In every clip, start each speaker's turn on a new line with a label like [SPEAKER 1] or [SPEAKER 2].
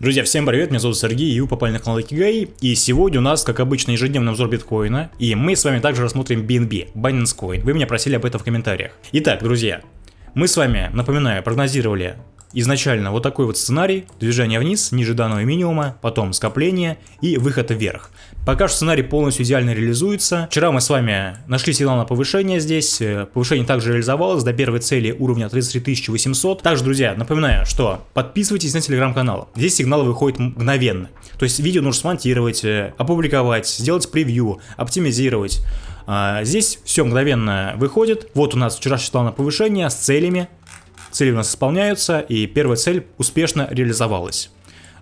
[SPEAKER 1] Друзья, всем привет, меня зовут Сергей, и вы попали на канал Икигай, и сегодня у нас, как обычно, ежедневный обзор биткоина, и мы с вами также рассмотрим BNB, Binance Coin, вы меня просили об этом в комментариях. Итак, друзья, мы с вами, напоминаю, прогнозировали изначально вот такой вот сценарий, движение вниз, ниже данного минимума, потом скопление и выход вверх. Пока что сценарий полностью идеально реализуется. Вчера мы с вами нашли сигнал на повышение здесь, э, повышение также реализовалось до первой цели уровня 33 800. Также, друзья, напоминаю, что подписывайтесь на телеграм-канал, здесь сигнал выходит мгновенно. То есть видео нужно смонтировать, э, опубликовать, сделать превью, оптимизировать. А, здесь все мгновенно выходит. Вот у нас вчера сигнал на повышение с целями, Цели у нас исполняются, и первая цель успешно реализовалась.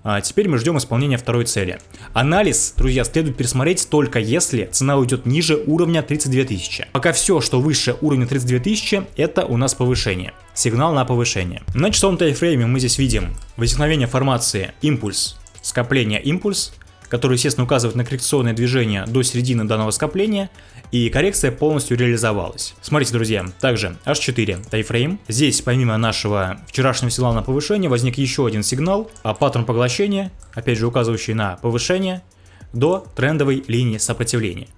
[SPEAKER 1] А теперь мы ждем исполнения второй цели. Анализ, друзья, следует пересмотреть только если цена уйдет ниже уровня 32 тысячи. Пока все, что выше уровня 32 тысячи, это у нас повышение. Сигнал на повышение. На часовом тайфрейме мы здесь видим возникновение формации импульс, скопление импульс, который, естественно, указывает на коррекционное движение до середины данного скопления, и коррекция полностью реализовалась. Смотрите, друзья, также H4 тайфрейм. Здесь, помимо нашего вчерашнего сигнала на повышение, возник еще один сигнал, а паттерн поглощения, опять же указывающий на повышение, до трендовой линии сопротивления.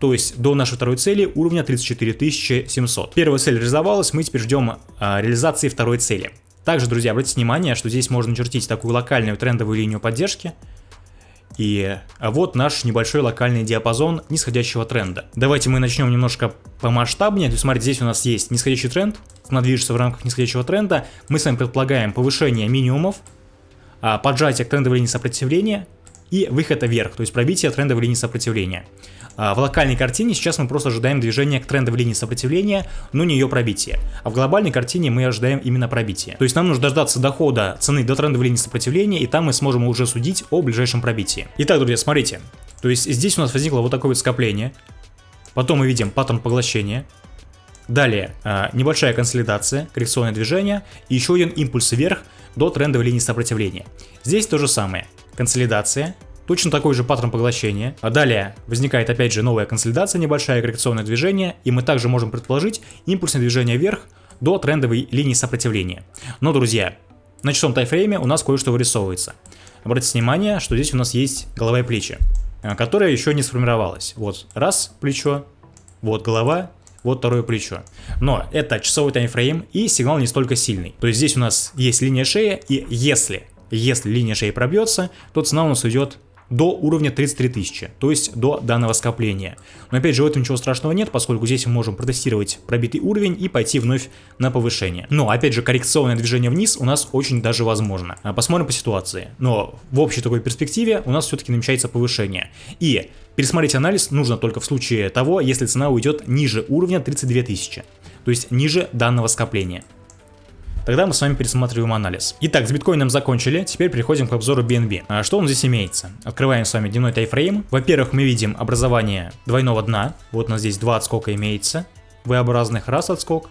[SPEAKER 1] То есть до нашей второй цели уровня 34 700. Первая цель реализовалась, мы теперь ждем а, реализации второй цели. Также, друзья, обратите внимание, что здесь можно чертить такую локальную трендовую линию поддержки, и вот наш небольшой локальный диапазон нисходящего тренда. Давайте мы начнем немножко помасштабнее. То есть, смотрите, здесь у нас есть нисходящий тренд, цена движется в рамках нисходящего тренда. Мы с вами предполагаем повышение минимумов, а, поджатие к трендовой линии сопротивления и выход вверх, то есть пробитие трендовой линии сопротивления. А, в локальной картине сейчас мы просто ожидаем движения к трендовой линии сопротивления, но не ее пробитие. А в глобальной картине мы ожидаем именно пробитие. То есть нам нужно дождаться дохода цены до трендовой линии сопротивления, и там мы сможем уже судить о ближайшем пробитии. Итак, друзья, смотрите. То есть здесь у нас возникло вот такое вот скопление. Потом мы видим паттерн поглощения. Далее а, небольшая консолидация, коррекционное движение и еще один импульс вверх до трендовой линии сопротивления. Здесь то же самое. Консолидация, Точно такой же паттерн поглощения. А далее возникает опять же новая консолидация, небольшая коррекционное движение, и мы также можем предположить импульсное движение вверх до трендовой линии сопротивления. Но, друзья, на часовом тайфрейме у нас кое-что вырисовывается. Обратите внимание, что здесь у нас есть голова и плечи, э, которая еще не сформировалась. Вот раз плечо, вот голова, вот второе плечо. Но это часовой таймфрейм и сигнал не столько сильный. То есть здесь у нас есть линия шеи и если, если линия шеи пробьется, то цена у нас уйдет до уровня 33 тысячи, то есть до данного скопления. Но опять же в этом ничего страшного нет, поскольку здесь мы можем протестировать пробитый уровень и пойти вновь на повышение. Но опять же коррекционное движение вниз у нас очень даже возможно. А, посмотрим по ситуации. Но в общей такой перспективе у нас все-таки намечается повышение. И пересмотреть анализ нужно только в случае того, если цена уйдет ниже уровня 32 тысячи, то есть ниже данного скопления. Тогда мы с вами пересматриваем анализ. Итак, с биткоином закончили, теперь переходим к обзору BNB. А что он здесь имеется? Открываем с вами дневной тайфрейм. Во-первых, мы видим образование двойного дна. Вот у нас здесь два отскока имеется. V-образных, раз отскок,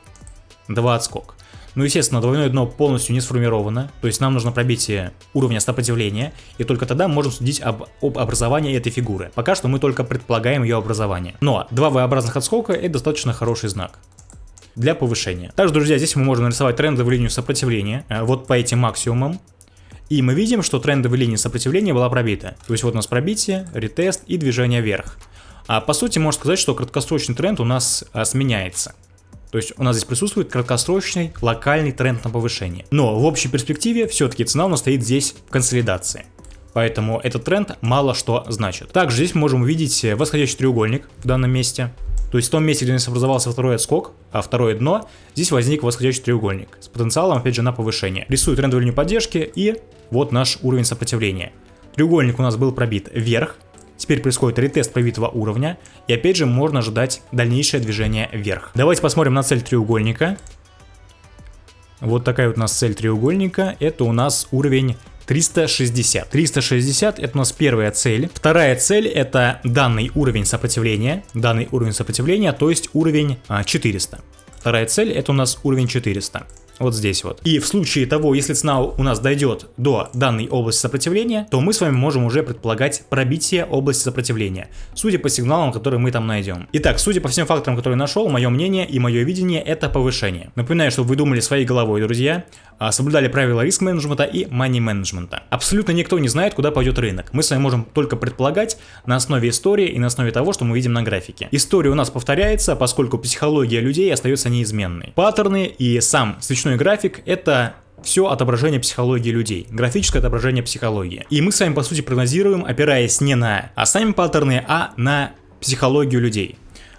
[SPEAKER 1] два отскок. Ну, естественно, двойное дно полностью не сформировано, то есть нам нужно пробитие уровня сопротивления, и только тогда мы можем судить об, об образовании этой фигуры. Пока что мы только предполагаем ее образование. Но два V-образных отскока это достаточно хороший знак для повышения. Также, друзья, здесь мы можем нарисовать трендовую линию сопротивления, э, вот по этим максимумам. И мы видим, что трендовая линия сопротивления была пробита. То есть вот у нас пробитие, ретест и движение вверх. А по сути можно сказать, что краткосрочный тренд у нас а, сменяется. То есть у нас здесь присутствует краткосрочный локальный тренд на повышение. Но в общей перспективе все-таки цена у нас стоит здесь в консолидации. Поэтому этот тренд мало что значит. Также здесь мы можем увидеть восходящий треугольник в данном месте. То есть в том месте, где у нас образовался второй отскок, а второе дно, здесь возник восходящий треугольник с потенциалом, опять же, на повышение. Рисую трендовую линию поддержки и вот наш уровень сопротивления. Треугольник у нас был пробит вверх, Теперь происходит ретест пробитого уровня, и опять же можно ожидать дальнейшее движение вверх. Давайте посмотрим на цель треугольника. Вот такая вот у нас цель треугольника, это у нас уровень 360. 360 это у нас первая цель. Вторая цель это данный уровень сопротивления. Данный уровень сопротивления, то есть уровень а, 400. Вторая цель это у нас уровень 400. Вот здесь вот. И в случае того, если цена у нас дойдет до данной области сопротивления, то мы с вами можем уже предполагать пробитие области сопротивления, судя по сигналам, которые мы там найдем. Итак, судя по всем факторам, которые нашел, мое мнение и мое видение это повышение. Напоминаю, чтобы вы думали своей головой, друзья, а, соблюдали правила риск-менеджмента и money-менеджмента. Абсолютно никто не знает, куда пойдет рынок. Мы с вами можем только предполагать на основе истории и на основе того, что мы видим на графике. История у нас повторяется, поскольку психология людей остается неизменной. Паттерны и сам свечной график это все отображение психологии людей, графическое отображение психологии. И мы с вами по сути прогнозируем, опираясь не на сами паттерны, а на психологию людей.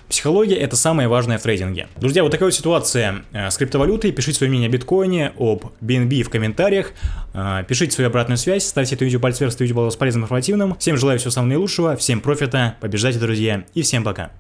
[SPEAKER 1] Психология это самое важное в трейдинге. Друзья, вот такая вот ситуация э, с криптовалютой. Пишите свое мнение о биткоине, об BNB в комментариях. Э, пишите свою обратную связь, ставьте это видео пальцы вверх, если видео было полезным и информативным. Всем желаю всего самого наилучшего, всем профита, побеждайте, друзья, и всем пока.